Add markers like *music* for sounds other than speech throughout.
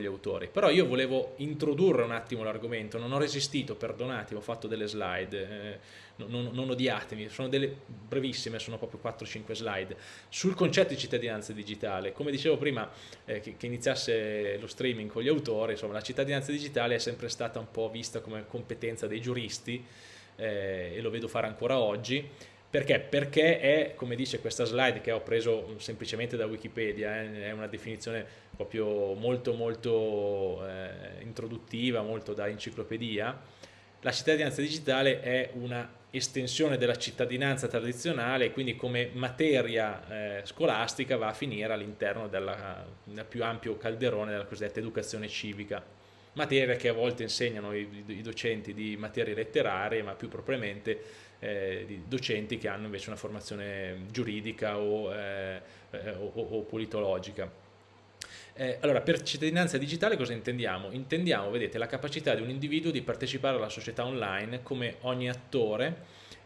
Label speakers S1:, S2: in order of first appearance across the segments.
S1: gli autori. Però io volevo introdurre un attimo l'argomento, non ho resistito, perdonatemi, ho fatto delle slide, eh, non, non, odiatemi, sono delle brevissime, sono proprio 4-5 slide, sul concetto di cittadinanza digitale. Come dicevo prima eh, che, che, iniziasse lo streaming con gli autori, insomma la cittadinanza digitale è sempre stata un po' vista come competenza dei giuristi eh, e lo vedo fare ancora oggi, perché? Perché è, come dice questa slide che ho preso semplicemente da Wikipedia, eh, è una definizione proprio molto molto eh, introduttiva, molto da enciclopedia, la cittadinanza digitale è una estensione della cittadinanza tradizionale quindi come materia eh, scolastica va a finire all'interno del più ampio calderone della cosiddetta educazione civica materia che a volte insegnano i, i docenti di materie letterarie ma più propriamente eh, di docenti che hanno invece una formazione giuridica o, eh, eh o, o politologica. Eh, allora, per cittadinanza digitale cosa intendiamo? Intendiamo, vedete, la capacità di un individuo di partecipare alla società online come ogni attore,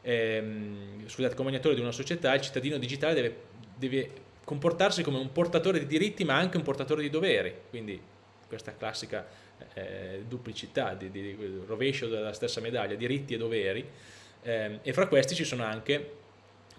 S1: ehm, scusate, come ogni attore di una società, il cittadino digitale deve, deve comportarsi come un portatore di diritti ma anche un portatore di doveri, quindi questa classica eh, duplicità, di, di, rovescio della stessa medaglia, diritti e doveri, eh, e fra questi ci sono anche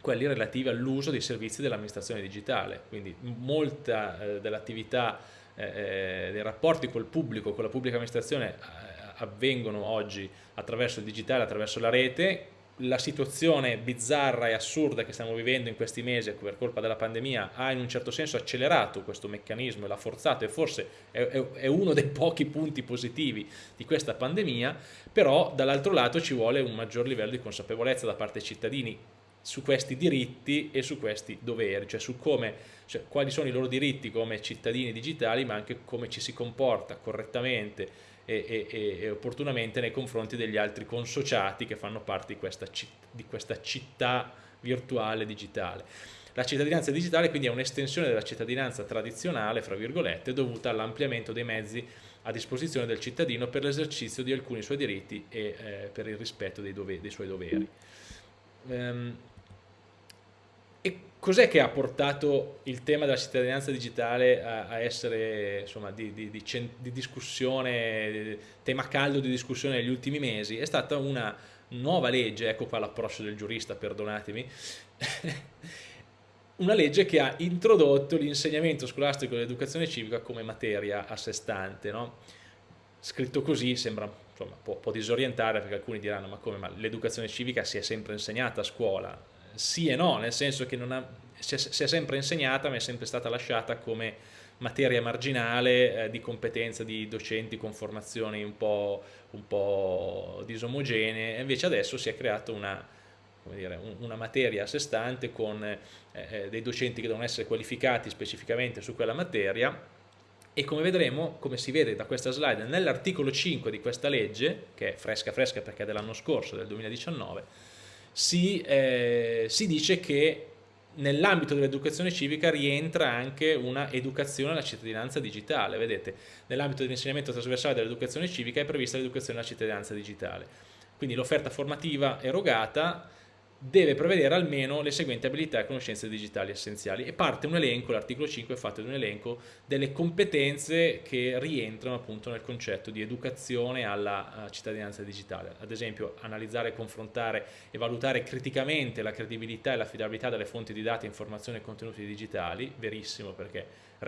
S1: quelli relativi all'uso dei servizi dell'amministrazione digitale, quindi molta eh, dell'attività eh, eh, dei rapporti col pubblico, con la pubblica amministrazione eh, avvengono oggi attraverso il digitale, attraverso la rete, la situazione bizzarra e assurda che stiamo vivendo in questi mesi per colpa della pandemia ha in un certo senso accelerato questo meccanismo e l'ha forzato e forse è, è, è, uno dei pochi punti positivi di questa pandemia, però dall'altro lato ci vuole un maggior livello di consapevolezza da parte dei cittadini su questi diritti e su questi doveri, cioè su come, cioè quali sono i loro diritti come cittadini digitali, ma anche come ci si comporta correttamente e, e, e opportunamente nei confronti degli altri consociati che fanno parte di questa, di questa città virtuale digitale. La cittadinanza digitale quindi è un'estensione della cittadinanza tradizionale, fra virgolette, dovuta all'ampliamento dei mezzi a disposizione del cittadino per l'esercizio di alcuni suoi diritti e eh, per il rispetto dei, dei suoi doveri. Um, e cos'è che ha portato il tema della cittadinanza digitale a, a essere insomma, di, di, di, di, discussione, tema caldo di discussione negli ultimi mesi? È stata una nuova legge, ecco qua l'approccio del giurista, perdonatemi, *laughs* una legge che ha introdotto l'insegnamento scolastico dell'educazione civica come materia a sé stante. No? Scritto così sembra insomma, può, può disorientare perché alcuni diranno ma come, l'educazione civica si è sempre insegnata a scuola, sì e no, nel senso che ha, si, è, si, è, sempre insegnata ma è sempre stata lasciata come materia marginale eh, di competenza di docenti con formazioni un po', un po disomogenee, invece adesso si è creata una, dire, una materia a sé stante con eh, eh, dei docenti che devono essere qualificati specificamente su quella materia e come vedremo, come si vede da questa slide, nell'articolo 5 di questa legge, che è fresca fresca perché è dell'anno scorso, del 2019, si, eh, si dice che nell'ambito dell'educazione civica rientra anche una educazione alla cittadinanza digitale, vedete, nell'ambito dell'insegnamento trasversale dell'educazione civica è prevista l'educazione alla cittadinanza digitale, quindi l'offerta formativa erogata deve prevedere almeno le seguenti abilità e conoscenze digitali essenziali. E parte un elenco, l'articolo 5 è fatto di un elenco delle competenze che rientrano appunto nel concetto di educazione alla cittadinanza digitale, ad esempio analizzare, confrontare e valutare criticamente la credibilità e l'affidabilità delle fonti di dati, informazioni e contenuti digitali, verissimo perché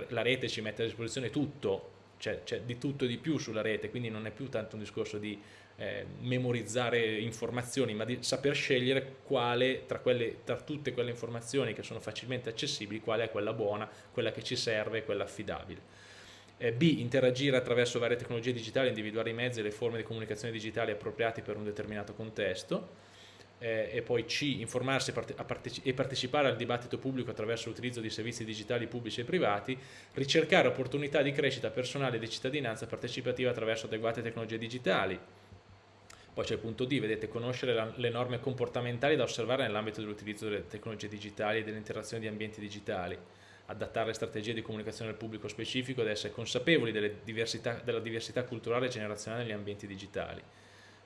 S1: la rete ci mette a disposizione tutto, c'è di tutto e di più sulla rete, quindi non è più tanto un discorso di eh, memorizzare informazioni, ma di saper scegliere quale tra, quelle, tra tutte quelle informazioni che sono facilmente accessibili, quale è quella buona, quella che ci serve, quella affidabile. Eh, B. Interagire attraverso varie tecnologie digitali, individuare i mezzi e le forme di comunicazione digitali appropriati per un determinato contesto. Eh, e poi C. Informarsi e partecipare al dibattito pubblico attraverso l'utilizzo di servizi digitali pubblici e privati, ricercare opportunità di crescita personale e di cittadinanza partecipativa attraverso adeguate tecnologie digitali, poi c'è il punto D, vedete, conoscere la, le norme comportamentali da osservare nell'ambito dell'utilizzo delle tecnologie digitali e dell'interazione di ambienti digitali, adattare le strategie di comunicazione al pubblico specifico ed essere consapevoli diversità, della diversità culturale e generazionale negli ambienti digitali.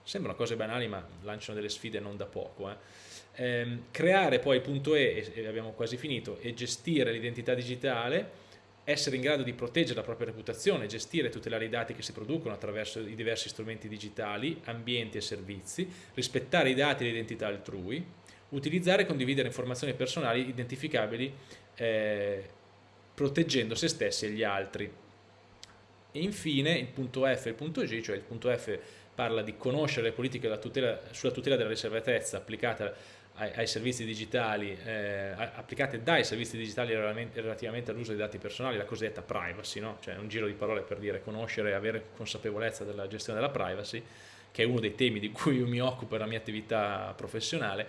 S1: Sembrano cose banali ma lanciano delle sfide non da poco. Eh. Ehm, creare poi il punto E, e abbiamo quasi finito, e gestire l'identità digitale essere in grado di proteggere la propria reputazione, gestire e tutelare i dati che si producono attraverso i diversi strumenti digitali, ambienti e servizi, rispettare i dati e l'identità altrui, utilizzare e condividere informazioni personali identificabili eh, proteggendo se stessi e gli altri. E infine il punto F e il punto G, cioè il punto F parla di conoscere le politiche tutela, sulla tutela della riservatezza applicata ai, ai servizi digitali, eh, applicate dai servizi digitali relativamente all'uso dei dati personali, la cosiddetta privacy, no? cioè un giro di parole per dire conoscere e avere consapevolezza della gestione della privacy, che è uno dei temi di cui io mi occupo nella mia attività professionale,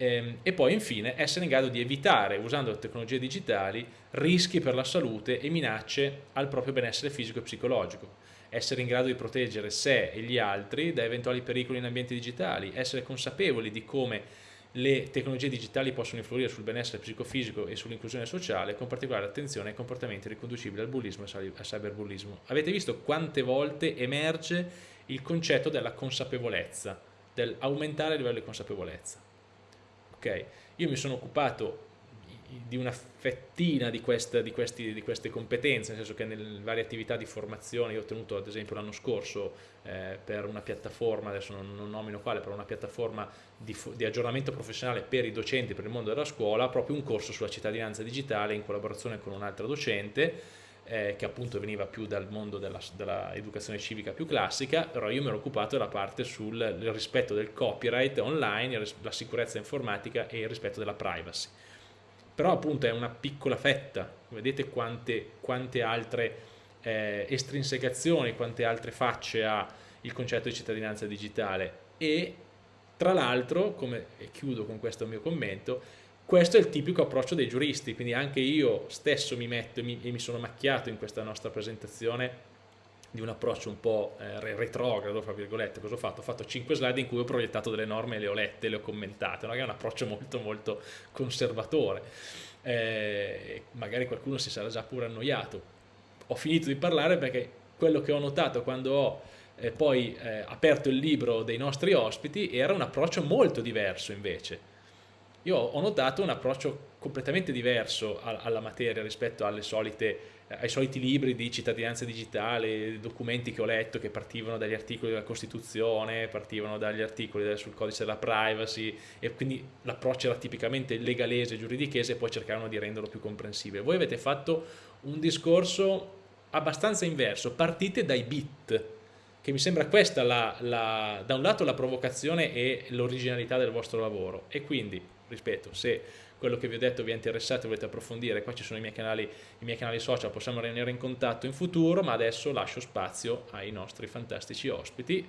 S1: e poi infine essere in grado di evitare, usando le tecnologie digitali, rischi per la salute e minacce al proprio benessere fisico e psicologico essere in grado di proteggere sé e gli altri da eventuali pericoli in ambienti digitali, essere consapevoli di come le tecnologie digitali possono influire sul benessere psicofisico e sull'inclusione sociale, con particolare attenzione ai comportamenti riconducibili al bullismo e al cyberbullismo. Avete visto quante volte emerge il concetto della consapevolezza, dell'aumentare il livello di consapevolezza. Okay? Io mi sono occupato di una fettina di, questa, di, questi, di, queste competenze, nel senso che nelle varie attività di formazione, io ho tenuto ad esempio l'anno scorso eh, per una piattaforma, adesso non, non, nomino quale, per una piattaforma di, di, aggiornamento professionale per i docenti, per il mondo della scuola, proprio un corso sulla cittadinanza digitale in collaborazione con un'altra docente, eh, che appunto veniva più dal mondo dell'educazione dell civica più classica, però io mi ero occupato della parte sul rispetto del copyright online, la sicurezza informatica e il rispetto della privacy. Però appunto è una piccola fetta, vedete quante, quante altre eh, estrinsecazioni, quante altre facce ha il concetto di cittadinanza digitale. E tra l'altro, come chiudo con questo mio commento, questo è il tipico approccio dei giuristi, quindi anche io stesso mi metto e mi, e mi sono macchiato in questa nostra presentazione di un approccio un po' eh, retrogrado, fra virgolette, cosa ho fatto? Ho fatto 5 slide in cui ho proiettato delle norme, le ho lette, le ho commentate, no? è un approccio molto molto conservatore, eh, magari qualcuno si sarà già pure annoiato. Ho finito di parlare perché quello che ho notato quando ho eh, poi eh, aperto il libro dei nostri ospiti era un approccio molto diverso invece. Io ho notato un approccio completamente diverso alla materia rispetto solite ai soliti libri di cittadinanza digitale, documenti che ho letto che partivano dagli articoli della Costituzione, partivano dagli articoli sul codice della privacy e quindi l'approccio era tipicamente legalese, giuridichese e poi cercavano di renderlo più comprensibile. Voi avete fatto un discorso abbastanza inverso, partite dai bit, che mi sembra questa la, la, da un lato la provocazione e l'originalità del vostro lavoro e quindi, rispetto, se quello che vi ho detto vi è interessato e volete approfondire, qua ci sono i miei, canali, i miei canali social, possiamo rimanere in contatto in futuro, ma adesso lascio spazio ai nostri fantastici ospiti.